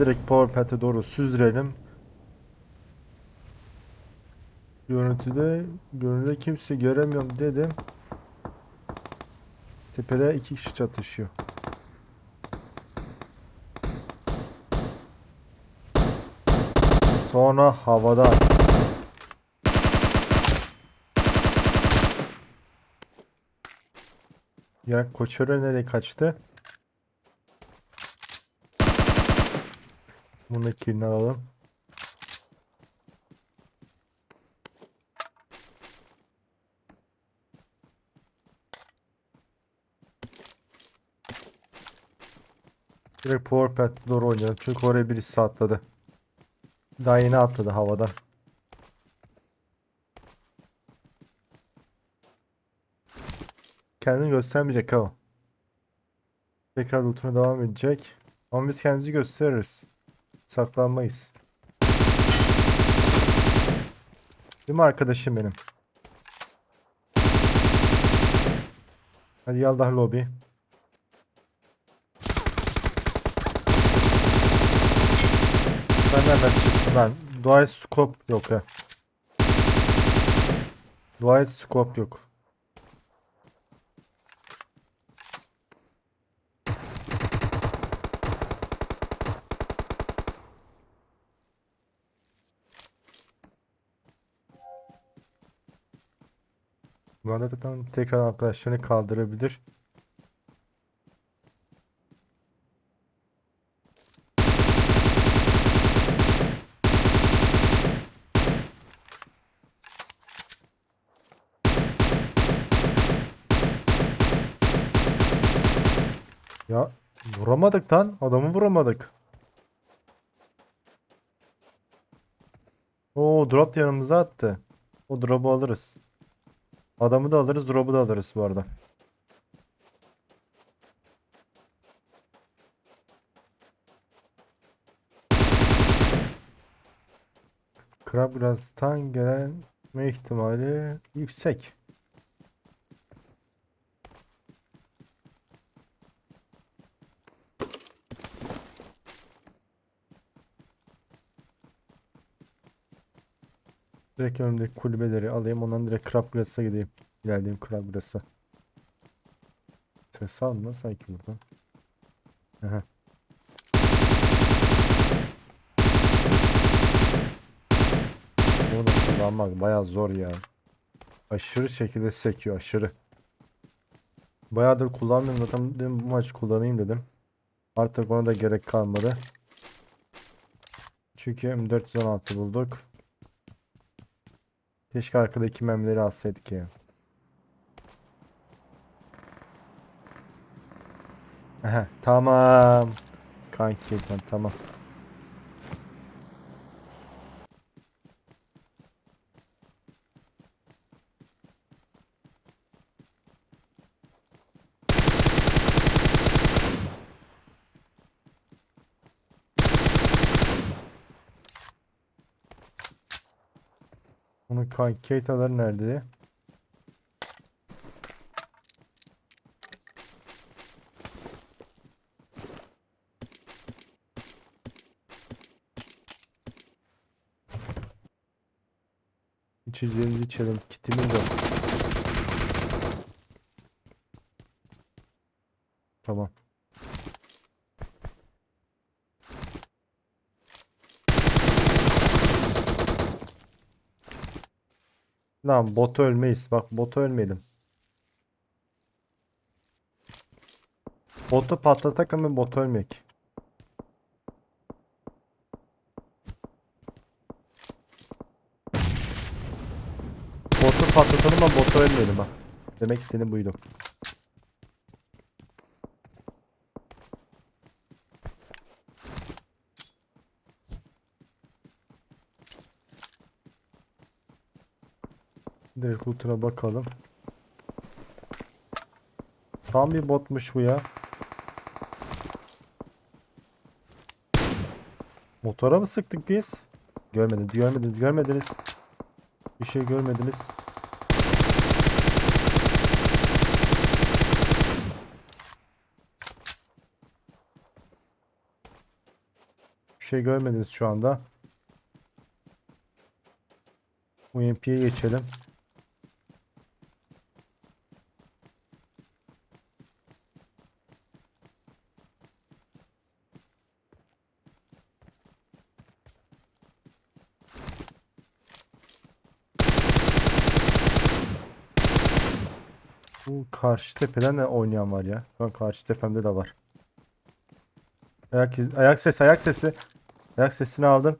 direkt powerpad'e doğru süzdürelim. Görüntüde görünürde kimse göremiyorum dedim. Tepede iki kişi çatışıyor. Sonra havada. Ya Koçero nereye kaçtı? Bunu kilini alalım. Direkt Powerpad doğru oynayalım. Çünkü oraya birisi atladı. Daha yeni atladı havada. Kendini göstermeyecek ha. Tekrar lootuna devam edecek. Ama biz kendimizi gösteririz. Saklanmayız. Değil mi arkadaşım benim? Hadi yallah lobi. Ben nereden çıktım ben? Dual scope yok ha. Dual scope yok. Bu arada zaten tekrar arkadaşlarını kaldırabilir. Ya vuramadık lan. Adamı vuramadık. Oo drop yanımıza attı. O drop'u alırız. Adamı da alırız, drop'u da alırız bu arada. Krabgras'tan gelme ihtimali yüksek. Direkt önümdeki kulübeleri alayım. Ondan direkt Krabgras'a gideyim. İlerleyeyim Krabgras'a. Ses alma sanki buradan. Aha. Bunu da kullanmak bayağı zor ya. Aşırı şekilde sekiyor aşırı. Bayağıdır kullanmıyorum zaten dedim bu maç kullanayım dedim. Artık ona da gerek kalmadı. Çünkü M416 bulduk. Keşke arkadaki memleri alsaydık ya. Aha, tamam. Kanki tamam. Onun kanki nerede? İçeceğimizi içelim. Kitimiz yok. Tamam. Lan bot ölmeyiz. Bak bot ölmeyelim. Botu patlatak ama bot ölmek. Botu patlatalım ama botu ölmeyelim bak. Demek istediğim buydu. Direkt lootuna bakalım. Tam bir botmuş bu ya. Motora mı sıktık biz? Görmediniz, görmediniz, görmediniz. Bir şey görmediniz. şey görmediniz şu anda. UMP'ye geçelim. Bu karşı tepeden de oynayan var ya. An karşı tepemde de var. Ayak, ayak sesi, ayak sesi. Ayak sesini aldım.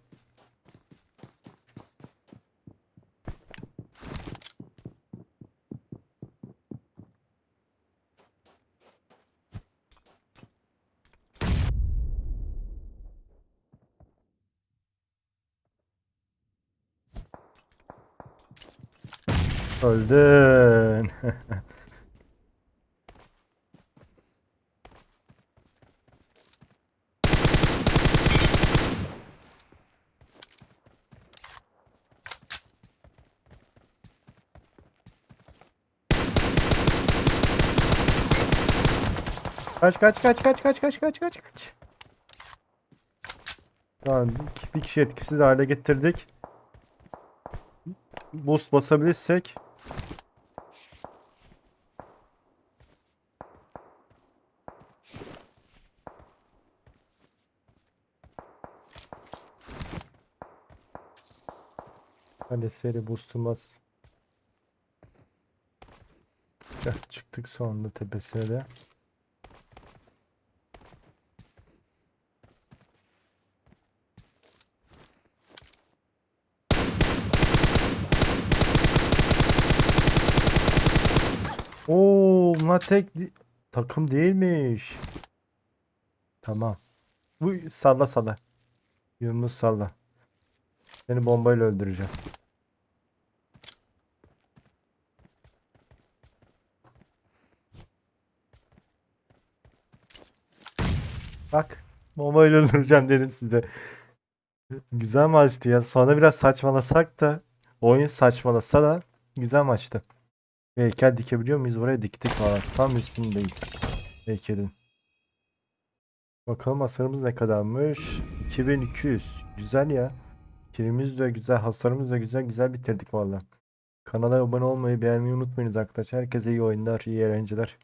Öldün. Kaç kaç kaç kaç kaç kaç kaç kaç kaç. Tamam bir- kişi etkisiz hale getirdik. Boost basabilirsek. Hadi seri boostumuz. Çıktık sonunda tepesine de. Oo, bunlar tek takım değilmiş. Tamam. Bu salla salla. Yunus salla. Seni bombayla öldüreceğim. Bak. Bombayla öldüreceğim dedim size. Güzel maçtı ya. Sonra biraz saçmalasak da oyun saçmalasa da güzel maçtı. Heykel dikebiliyor muyuz? Buraya diktik falan. Tam üstündeyiz. Heykelin. Bakalım hasarımız ne kadarmış? 2200. Güzel ya. Kilimiz de güzel, hasarımız da güzel. Güzel bitirdik valla. Kanala abone olmayı, beğenmeyi unutmayınız arkadaşlar. Herkese iyi oyunlar, iyi eğlenceler.